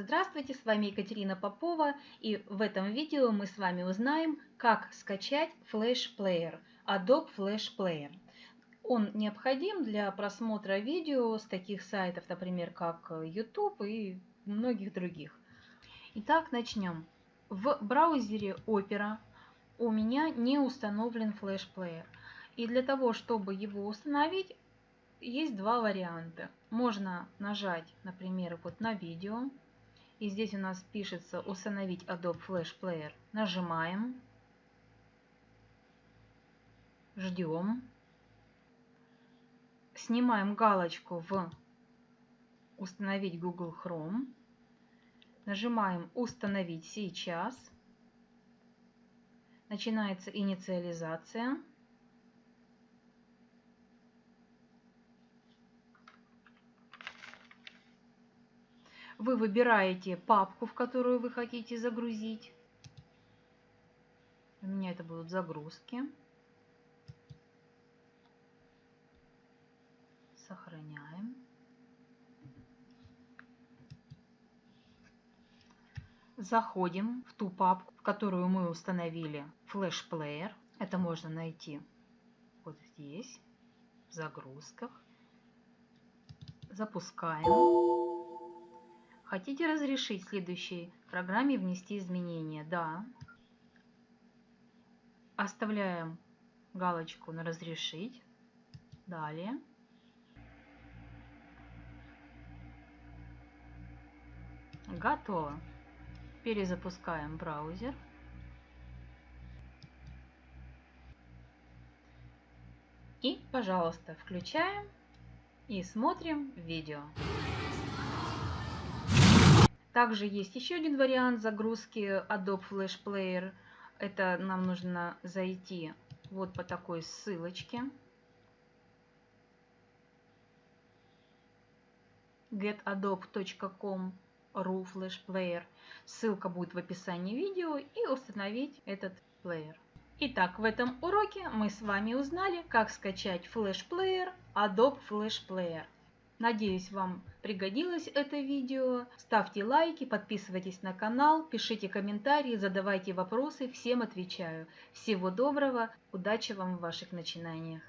Здравствуйте, с вами Екатерина Попова и в этом видео мы с вами узнаем, как скачать Flash Player, Adobe Flash Player. Он необходим для просмотра видео с таких сайтов, например, как YouTube и многих других. Итак, начнем. В браузере Opera у меня не установлен Flash Player. И для того, чтобы его установить, есть два варианта. Можно нажать, например, вот на видео. И здесь у нас пишется «Установить Adobe Flash Player». Нажимаем. Ждем. Снимаем галочку в «Установить Google Chrome». Нажимаем «Установить сейчас». Начинается инициализация. Вы выбираете папку, в которую вы хотите загрузить. У меня это будут загрузки. Сохраняем. Заходим в ту папку, в которую мы установили Player. Это можно найти вот здесь, в загрузках. Запускаем. Хотите разрешить следующей программе внести изменения? Да. Оставляем галочку на разрешить. Далее. Готово. Перезапускаем браузер. И, пожалуйста, включаем и смотрим видео. Также есть еще один вариант загрузки Adobe Flash Player. Это нам нужно зайти вот по такой ссылочке. getadobe.com ru Flash Player. Ссылка будет в описании видео и установить этот плеер. Итак, в этом уроке мы с вами узнали, как скачать Flash Player Adobe Flash Player. Надеюсь, вам пригодилось это видео. Ставьте лайки, подписывайтесь на канал, пишите комментарии, задавайте вопросы, всем отвечаю. Всего доброго, удачи вам в ваших начинаниях.